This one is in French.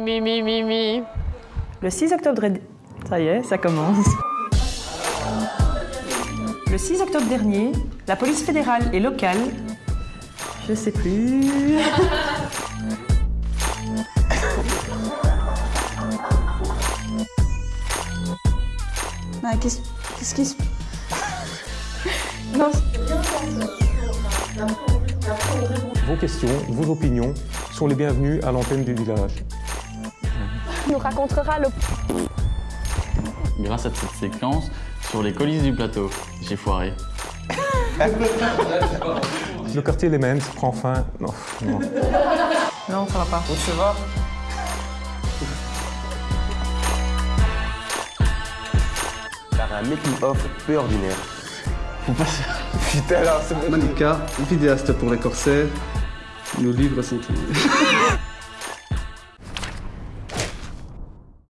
mi, mi, mi, mi, mi. Le 6 octobre... Ça y est, ça commence. Le 6 octobre dernier, la police fédérale et locale... Je sais plus... Ah, Qu'est-ce qu'est-ce qui se... Vos questions, vos opinions sont les bienvenues à l'antenne du village. Nous racontera le Grâce à cette séquence, sur les colis du plateau, j'ai foiré. Le quartier Les Mens prend fin. Non, non. Non, ça va pas. Par un making-of peu ordinaire. Malika, vidéaste pour les corsets, nous livre son tour.